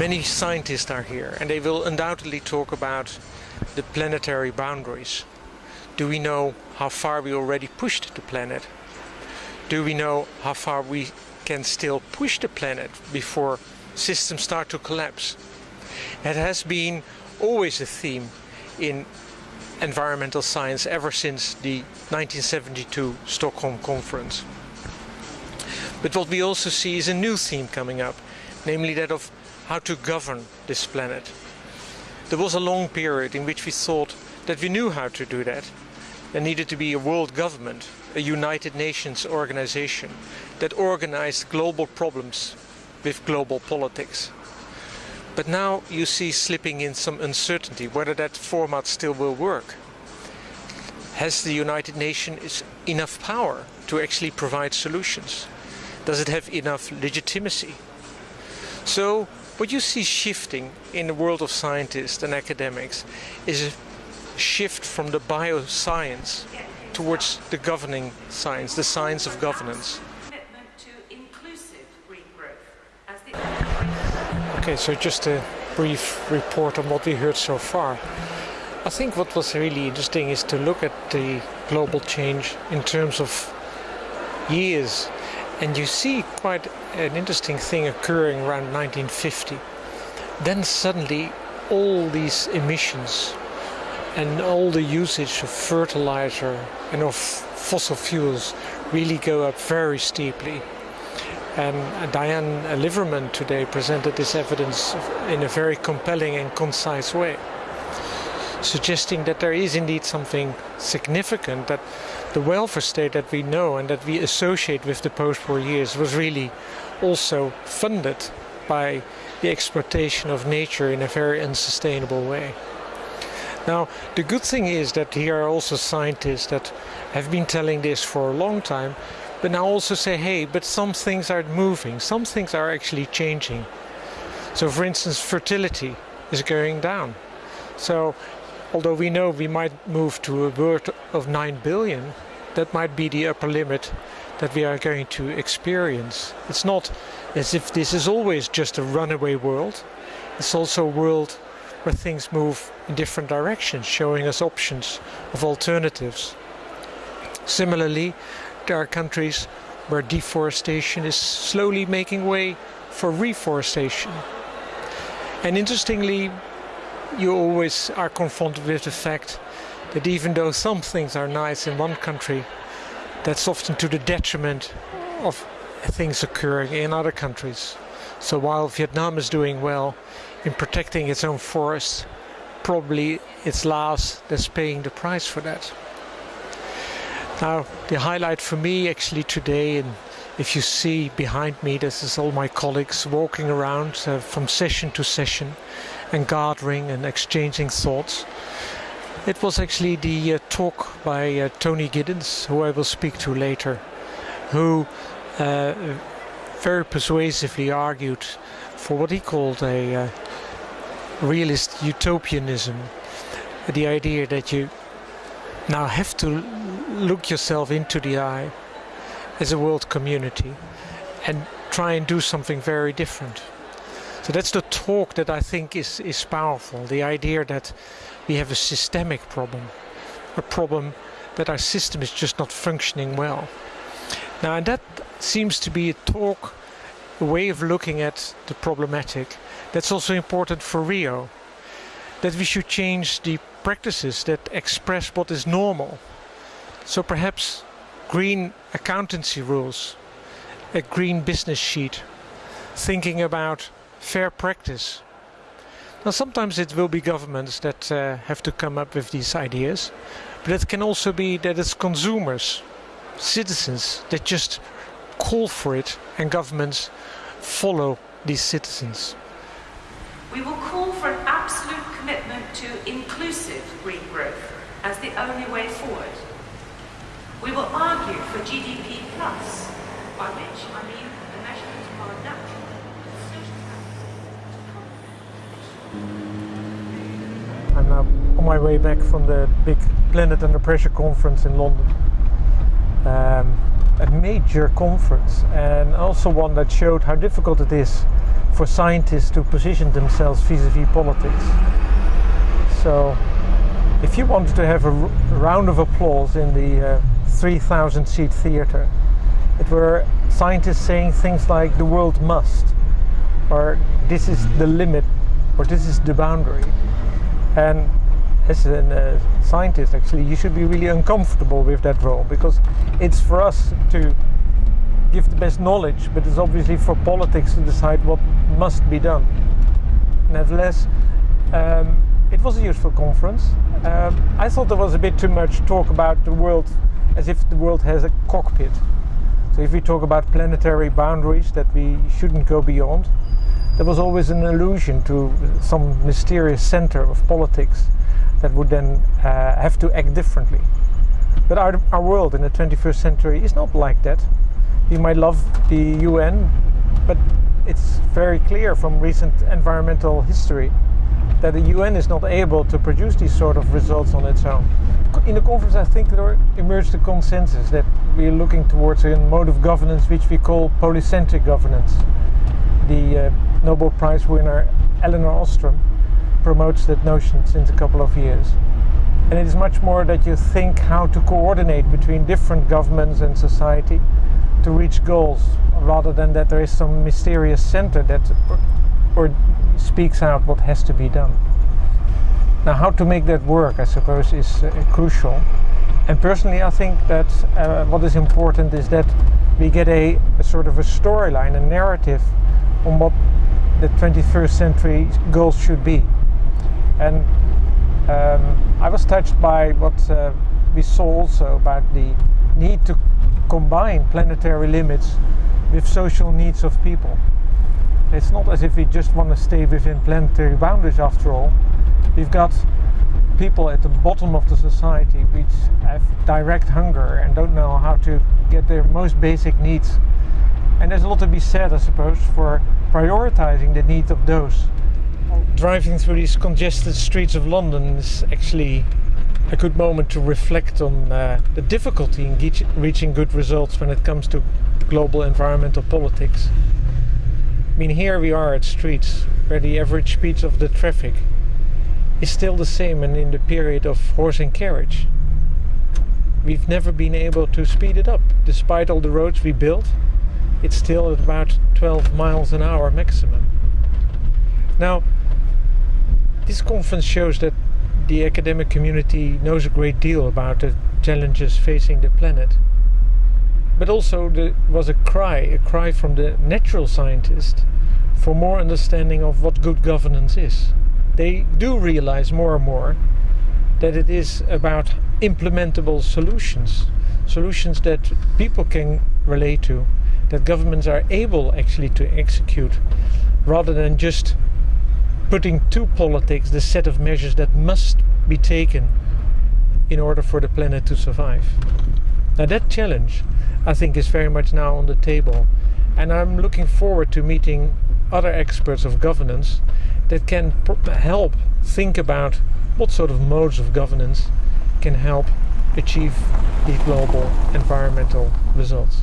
Many scientists are here and they will undoubtedly talk about the planetary boundaries. Do we know how far we already pushed the planet? Do we know how far we can still push the planet before systems start to collapse? It has been always a theme in environmental science ever since the 1972 Stockholm Conference. But what we also see is a new theme coming up, namely that of how to govern this planet. There was a long period in which we thought that we knew how to do that. There needed to be a world government, a United Nations organization that organized global problems with global politics. But now you see slipping in some uncertainty whether that format still will work. Has the United Nations enough power to actually provide solutions? Does it have enough legitimacy? So what you see shifting in the world of scientists and academics is a shift from the bioscience towards the governing science, the science of governance. Okay, so just a brief report on what we heard so far. I think what was really interesting is to look at the global change in terms of years. And you see quite an interesting thing occurring around 1950. Then suddenly all these emissions and all the usage of fertilizer and of fossil fuels really go up very steeply. And uh, Diane Liverman today presented this evidence in a very compelling and concise way, suggesting that there is indeed something significant that the welfare state that we know and that we associate with the post-war years was really also funded by the exploitation of nature in a very unsustainable way. Now, the good thing is that here are also scientists that have been telling this for a long time, but now also say, hey, but some things are moving, some things are actually changing. So for instance, fertility is going down. So although we know we might move to a world of 9 billion, that might be the upper limit that we are going to experience. It's not as if this is always just a runaway world. It's also a world where things move in different directions, showing us options of alternatives. Similarly, there are countries where deforestation is slowly making way for reforestation. And interestingly, you always are confronted with the fact that even though some things are nice in one country, that's often to the detriment of things occurring in other countries. So while Vietnam is doing well in protecting its own forests, probably it's Laos that's paying the price for that. Now, the highlight for me actually today, and if you see behind me, this is all my colleagues walking around uh, from session to session and gathering and exchanging thoughts. It was actually the uh, talk by uh, Tony Giddens, who I will speak to later, who uh, very persuasively argued for what he called a uh, realist utopianism, the idea that you now have to look yourself into the eye as a world community and try and do something very different. So that's the talk that I think is, is powerful. The idea that we have a systemic problem, a problem that our system is just not functioning well. Now, and that seems to be a talk, a way of looking at the problematic that's also important for Rio. That we should change the practices that express what is normal so perhaps green accountancy rules, a green business sheet, thinking about fair practice. Now sometimes it will be governments that uh, have to come up with these ideas, but it can also be that it's consumers, citizens that just call for it and governments follow these citizens. We will call for an absolute commitment to inclusive green growth as the only way forward. We will argue for GDP plus, by which I mean the measurement of our natural I'm now on my way back from the big Planet Under Pressure conference in London. Um, a major conference and also one that showed how difficult it is for scientists to position themselves vis-a-vis politics. So if you wanted to have a round of applause in the uh, 3,000 seat theater, it were scientists saying things like the world must, or this is the limit, or this is the boundary. And as a uh, scientist, actually, you should be really uncomfortable with that role because it's for us to give the best knowledge, but it's obviously for politics to decide what must be done. Nevertheless, um, it was a useful conference. Um, I thought there was a bit too much talk about the world as if the world has a cockpit. So if we talk about planetary boundaries that we shouldn't go beyond, there was always an allusion to some mysterious center of politics that would then uh, have to act differently. But our, our world in the 21st century is not like that. We might love the UN, but it's very clear from recent environmental history that the UN is not able to produce these sort of results on its own. In the conference, I think there emerged a consensus that we're looking towards a mode of governance which we call polycentric governance. The uh, Nobel Prize winner Elinor Ostrom promotes that notion since a couple of years. And it is much more that you think how to coordinate between different governments and society to reach goals rather than that there is some mysterious center that or speaks out what has to be done. Now, how to make that work, I suppose, is uh, crucial. And personally, I think that uh, what is important is that we get a, a sort of a storyline, a narrative on what the 21st century goals should be. And um, I was touched by what uh, we saw also about the need to combine planetary limits with social needs of people. It's not as if we just want to stay within planetary boundaries after all. We've got people at the bottom of the society which have direct hunger and don't know how to get their most basic needs. And there's a lot to be said, I suppose, for prioritizing the needs of those. Driving through these congested streets of London is actually a good moment to reflect on uh, the difficulty in reaching good results when it comes to global environmental politics mean, here we are at streets where the average speed of the traffic is still the same and in the period of horse and carriage. We've never been able to speed it up. Despite all the roads we built, it's still at about 12 miles an hour maximum. Now, this conference shows that the academic community knows a great deal about the challenges facing the planet but also there was a cry, a cry from the natural scientist for more understanding of what good governance is. They do realize more and more that it is about implementable solutions, solutions that people can relate to, that governments are able actually to execute, rather than just putting to politics the set of measures that must be taken in order for the planet to survive. Now that challenge I think is very much now on the table. And I'm looking forward to meeting other experts of governance that can help think about what sort of modes of governance can help achieve these global environmental results.